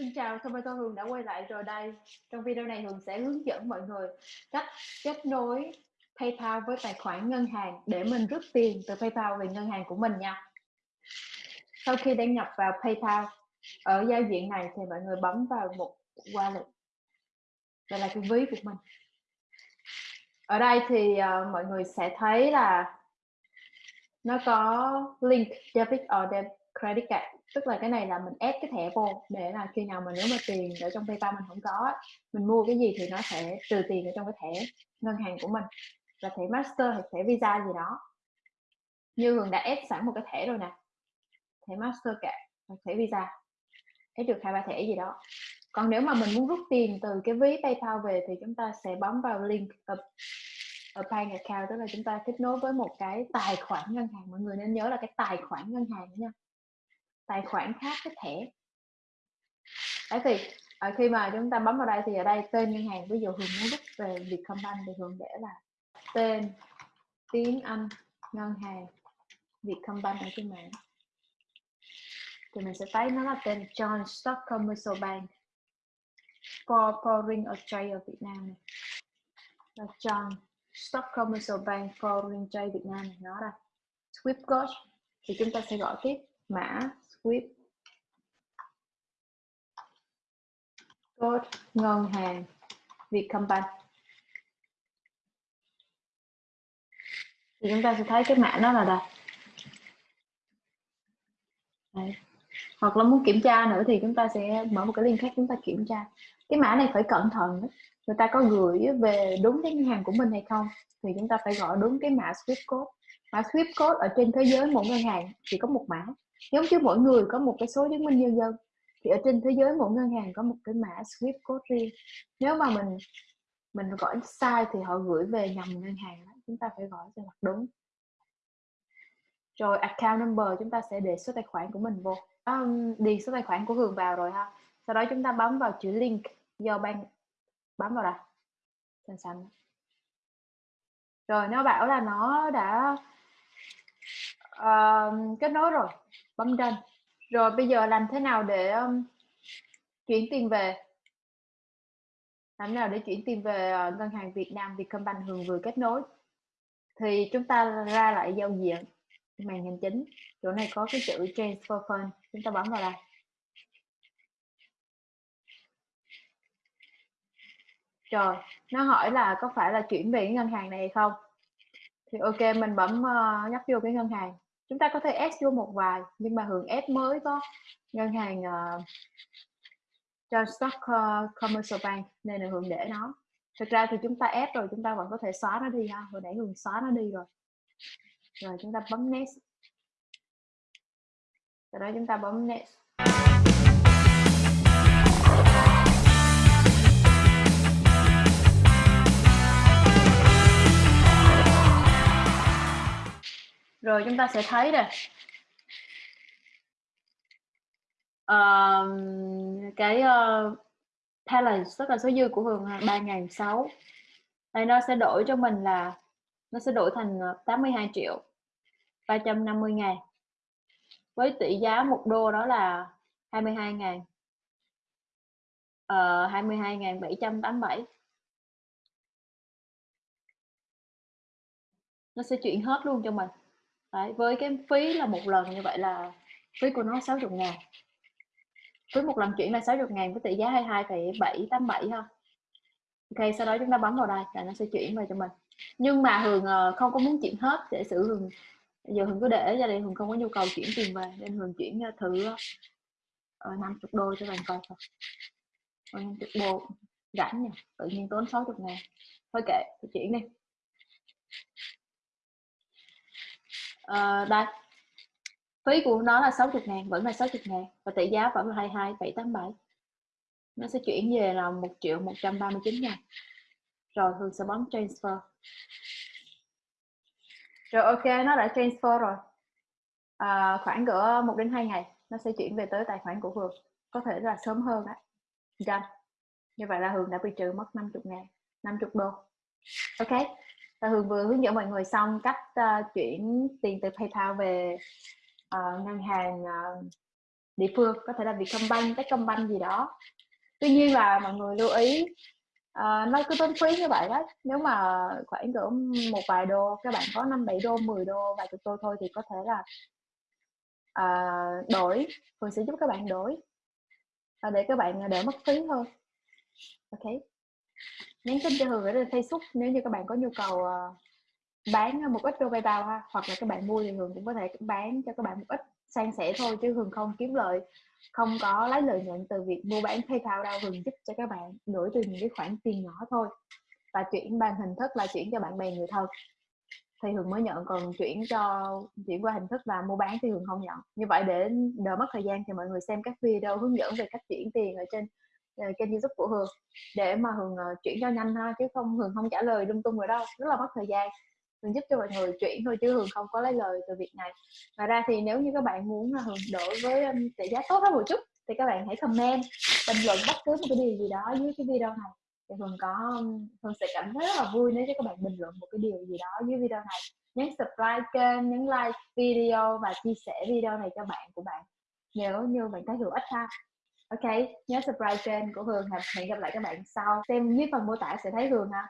Xin chào, Tomato Hường đã quay lại rồi đây. Trong video này Hường sẽ hướng dẫn mọi người cách kết nối PayPal với tài khoản ngân hàng để mình rút tiền từ PayPal về ngân hàng của mình nha. Sau khi đăng nhập vào PayPal, ở giao diện này thì mọi người bấm vào một wallet. Đây là cái ví của mình. Ở đây thì uh, mọi người sẽ thấy là nó có link debit or debit credit card. Tức là cái này là mình ép cái thẻ vô để là khi nào mà nếu mà tiền ở trong PayPal mình không có mình mua cái gì thì nó sẽ trừ tiền ở trong cái thẻ ngân hàng của mình. Là thẻ master hay thẻ visa gì đó. Như hường đã ép sẵn một cái thẻ rồi nè. Thẻ master cả thẻ visa. Ép được hai ba thẻ gì đó. Còn nếu mà mình muốn rút tiền từ cái ví PayPal về thì chúng ta sẽ bấm vào link ở, ở bank account. Tức là chúng ta kết nối với một cái tài khoản ngân hàng. Mọi người nên nhớ là cái tài khoản ngân hàng nha tài khoản khác cái thẻ đấy thì à, khi mà chúng ta bấm vào đây thì ở đây tên ngân hàng ví dụ hường muốn rút về Vietcombank thì hường để là tên tiếng Anh ngân hàng Vietcombank ở trên mạng. Thì mình sẽ thấy nó là tên John Stock Commercial Bank for Foreign Australia Việt Nam này. Là John Stock Commercial Bank Foreign Trade Việt Nam này nó đây Swift code thì chúng ta sẽ gọi tiếp mã Swift code, ngân hàng, Vietcombank. Thì chúng ta sẽ thấy cái mã nó là đây Đấy. hoặc là muốn kiểm tra nữa thì chúng ta sẽ mở một cái link khác chúng ta kiểm tra. Cái mã này phải cẩn thận người ta có gửi về đúng cái ngân hàng của mình hay không? Thì chúng ta phải gọi đúng cái mã Swift code. Mã Swift code ở trên thế giới mỗi ngân hàng chỉ có một mã giống như mỗi người có một cái số chứng minh nhân dân. Thì ở trên thế giới mỗi ngân hàng có một cái mã Swift code riêng. Nếu mà mình mình gọi sai thì họ gửi về nhầm ngân hàng đó. chúng ta phải gọi cho mặt đúng. Rồi account number chúng ta sẽ để số tài khoản của mình vô. Um, điền số tài khoản của Hường vào rồi ha. Sau đó chúng ta bấm vào chữ link do bank bấm vào đây xanh xanh. Rồi nó bảo là nó đã uh, kết nối rồi bấm trên. Rồi bây giờ làm thế nào để um, chuyển tiền về? Làm thế nào để chuyển tiền về uh, ngân hàng Việt Nam Vietcombank Hường vừa kết nối? Thì chúng ta ra lại giao diện màn hình chính. Chỗ này có cái chữ transfer fund. Chúng ta bấm vào đây. Rồi nó hỏi là có phải là chuyển về cái ngân hàng này hay không? Thì ok mình bấm uh, nhấp vô cái ngân hàng chúng ta có thể ép vô một vài nhưng mà hưởng ép mới có ngân hàng uh, cho stock uh, commercial bank nên là hưởng để nó. Thực ra thì chúng ta ép rồi chúng ta vẫn có thể xóa nó đi ha. Hồi nãy hưởng xóa nó đi rồi. Rồi chúng ta bấm next. Sau đó chúng ta bấm next. Rồi chúng ta sẽ thấy nè uh, cái ờ, uh, balance tức là số dư của Hường ba 3.600 đây nó sẽ đổi cho mình là nó sẽ đổi thành ờ, 82 triệu 350 ngàn. Với tỷ giá một đô đó là 22 ngàn ờ, uh, 22 ngàn 787 nó sẽ chuyển hết luôn cho mình. Đấy, với cái phí là một lần như vậy là phí của nó 60 ngàn. Phí một lần chuyển là 60 ngàn với tỷ giá 22,787 ha. Ok sau đó chúng ta bấm vào đây là nó sẽ chuyển về cho mình. Nhưng mà Hường ờ, không có muốn chuyển hết để xử Hường. Giờ Hường cứ để ra đây Hường không có nhu cầu chuyển tiền về nên Hường chuyển ờ, thử ờ, uh, 50 đô cho bạn coi thôi 50 đô rảnh nhỉ? Tự nhiên tốn 60 ngàn. Thôi kệ chuyển đi. Uh, đây phí của nó là 60 ngàn vẫn là 60 ngàn và tỷ giá vẫn là 22787 nó sẽ chuyển về là 1 triệu 139 ngàn. Rồi Hương sẽ bấm transfer. Rồi ok nó đã transfer rồi. À, khoảng cỡ 1 đến 2 ngày nó sẽ chuyển về tới tài khoản của Hương có thể là sớm hơn đấy done. Như vậy là Hương đã bị trừ mất 50 ngàn 50 đô. Ok và Hương vừa hướng dẫn mọi người xong cách uh, chuyển tiền từ PayPal về uh, ngân hàng uh, địa phương có thể là Vietcombank, Techcombank gì đó. Tuy nhiên là mọi người lưu ý uh, nó cứ tốn phí như vậy đó. Nếu mà khoảng cỡ một vài đô các bạn có năm bảy đô 10 đô vài chục đô thôi thì có thể là uh, đổi Phương sẽ giúp các bạn đổi. Uh, để các bạn đỡ mất phí thôi ok nhắn tin cho Hường ở trên Facebook nếu như các bạn có nhu cầu ờ, bán một ít đô PayPal ha, hoặc là các bạn mua thì Hường cũng có thể bán cho các bạn một ít san sẻ thôi, chứ Hường không kiếm lợi không có lấy lợi nhuận từ việc mua bán PayPal đâu. Hường giúp cho các bạn đổi từ những cái khoản tiền nhỏ thôi và chuyển bằng hình thức là chuyển cho bạn bè người thân. Thì Hường mới nhận, còn chuyển cho, chuyển qua hình thức là mua bán thì Hường không nhận. Như vậy để đỡ mất thời gian thì mọi người xem các video hướng dẫn về cách chuyển tiền ở trên Ờ, kênh youtube của Hường để mà Hường uh, chuyển cho nhanh ha chứ không Hường không trả lời lung tung rồi đâu rất là mất thời gian. Hường giúp cho mọi người chuyển thôi chứ Hường không có lấy lời từ việc này. Ngoài ra thì nếu như các bạn muốn ờ, Hường đổi với um, tỷ giá tốt hơn một chút thì các bạn hãy comment bình luận bất cứ một cái điều gì đó dưới cái video này. Thì Hường có Hường sẽ cảm thấy rất là vui nếu như các bạn bình luận một cái điều gì đó dưới video này. Nhấn subscribe kênh nhấn like video và chia sẻ video này cho bạn của bạn. Nếu như bạn thấy hữu ích ha ok, nhớ subscribe kênh của Hường, hẹn gặp lại các bạn sau. Xem dưới phần mô tả sẽ thấy Hường ha.